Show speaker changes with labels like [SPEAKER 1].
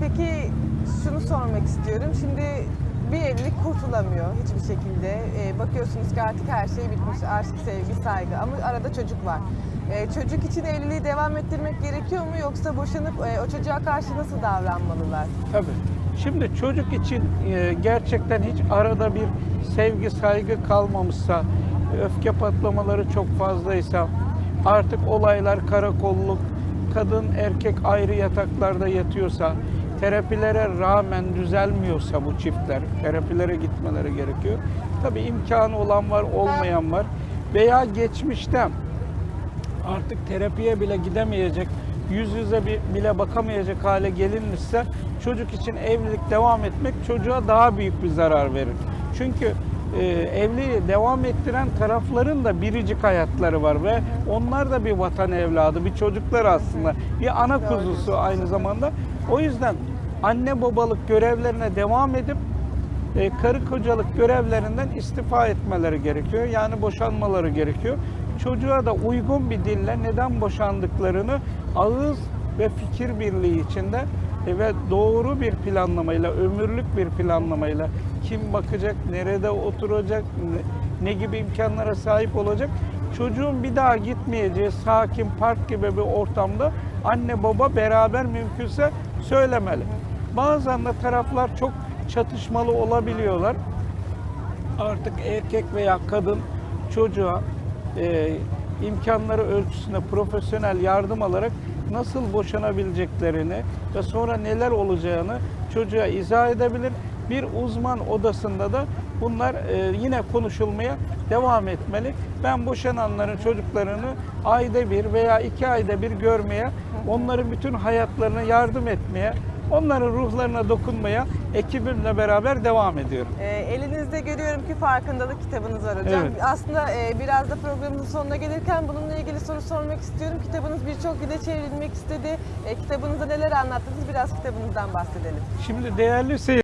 [SPEAKER 1] Peki şunu sormak istiyorum. Şimdi bir evlilik kurtulamıyor hiçbir şekilde. Ee, bakıyorsunuz ki artık her şey bitmiş. Aşk, sevgi, saygı ama arada çocuk var. Ee, çocuk için evliliği devam ettirmek gerekiyor mu yoksa boşanıp e, o çocuğa karşı nasıl davranmalılar?
[SPEAKER 2] Tabii. Şimdi çocuk için e, gerçekten hiç arada bir sevgi, saygı kalmamışsa, öfke patlamaları çok fazlaysa, artık olaylar karakolluk, kadın erkek ayrı yataklarda yatıyorsa, terapilere rağmen düzelmiyorsa bu çiftler, terapilere gitmeleri gerekiyor. Tabii imkanı olan var, olmayan var. Veya geçmişte artık terapiye bile gidemeyecek, yüz yüze bile bakamayacak hale gelinmişse çocuk için evlilik devam etmek çocuğa daha büyük bir zarar verir. Çünkü e, evliliği devam ettiren tarafların da biricik hayatları var ve onlar da bir vatan evladı, bir çocuklar aslında, bir ana kuzusu aynı zamanda. O yüzden anne babalık görevlerine devam edip e, karı kocalık görevlerinden istifa etmeleri gerekiyor. Yani boşanmaları gerekiyor. Çocuğa da uygun bir dille neden boşandıklarını ağız ve fikir birliği içinde e, ve doğru bir planlamayla, ömürlük bir planlamayla kim bakacak, nerede oturacak, ne, ne gibi imkanlara sahip olacak. Çocuğun bir daha gitmeyeceği sakin park gibi bir ortamda anne baba beraber mümkünse söylemeli. Bazen de taraflar çok çatışmalı olabiliyorlar. Artık erkek veya kadın çocuğa e, imkanları ölçüsünde profesyonel yardım alarak nasıl boşanabileceklerini ve sonra neler olacağını çocuğa izah edebilir. Bir uzman odasında da bunlar e, yine konuşulmaya devam etmeli. Ben boşananların çocuklarını ayda bir veya iki ayda bir görmeye, onların bütün hayatlarına yardım etmeye, onların ruhlarına dokunmaya ekibimle beraber devam ediyorum.
[SPEAKER 1] Ee, elinizde görüyorum ki farkındalık kitabınız var hocam.
[SPEAKER 2] Evet.
[SPEAKER 1] Aslında e, biraz da programımızın sonuna gelirken bununla ilgili soru sormak istiyorum. Kitabınız birçok dile çevrilmek istedi. E, kitabınızda neler anlattınız? Biraz kitabınızdan bahsedelim.
[SPEAKER 2] Şimdi değerli seyirciler,